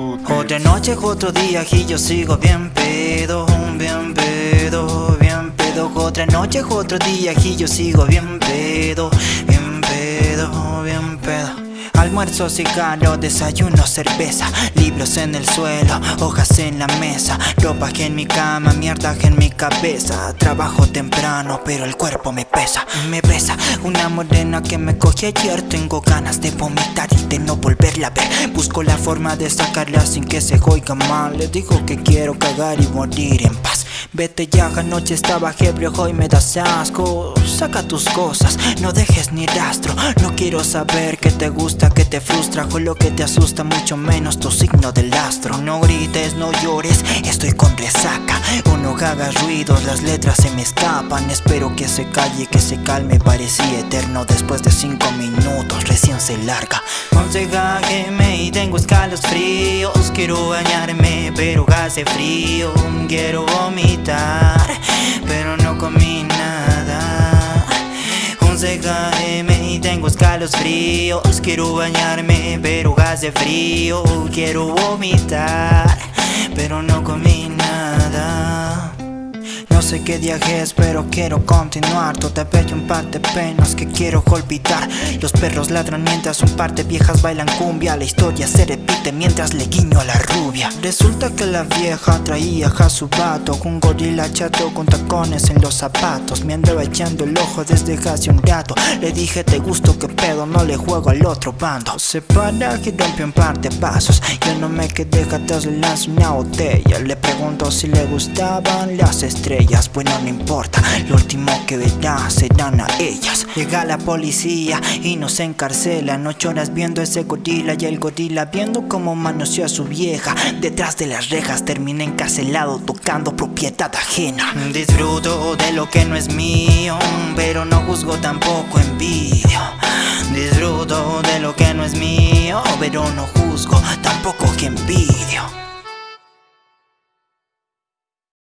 Otra noche, otro día y yo sigo bien pedo, bien pedo, bien pedo. Otra noche, otro día y yo sigo bien pedo, bien pedo, bien pedo Almuerzo, cigarro, desayuno, cerveza. Libros en el suelo, hojas en la mesa. Ropa en mi cama, mierda en mi cabeza. Trabajo temprano, pero el cuerpo me pesa. Me pesa una morena que me coge ayer. Tengo ganas de vomitar y de no volverla a ver. Busco la forma de sacarla sin que se oiga mal. Le digo que quiero cagar y morir en paz Vete ya, anoche estaba ebrio, hoy me das asco. Saca tus cosas, no dejes ni rastro. No quiero saber que te gusta, que te frustra. Con lo que te asusta, mucho menos tu signo del astro. No grites, no llores, estoy con resaca. O no hagas ruidos, las letras se me escapan. Espero que se calle, que se calme, parecía eterno Después de cinco minutos, recién se larga. Me y tengo escalos fríos Quiero bañarme, pero hace frío. Quiero vomitar pero no comí nada. 11 km y tengo escalos fríos Quiero bañarme pero hace frío. Quiero vomitar pero no comí nada. No sé qué día pero quiero continuar. Todavía un par de penas que quiero golpear. Los perros ladran mientras un par de viejas bailan cumbia. La historia se repite mientras le guiño a la rubia. Resulta que la vieja traía a su vato Un gorila chato con tacones en los zapatos. Me andaba echando el ojo desde hace un rato. Le dije te gusto que pedo, no le juego al otro bando Se para y rompe un par de pasos. Yo no me quedé atrás, le lanzo una botella. Le pregunto si le gustaban las estrellas. Bueno no importa, lo último que verá serán a ellas. Llega la policía y nos encarcelan. Ocho horas viendo ese gorila y el gorila viendo cómo manoseó a su vieja. Detrás de las rejas termina encarcelado tocando propiedad ajena. Disfruto de lo que no es mío, pero no juzgo tampoco envidio. Disfruto de lo que no es mío, pero no juzgo tampoco que envidio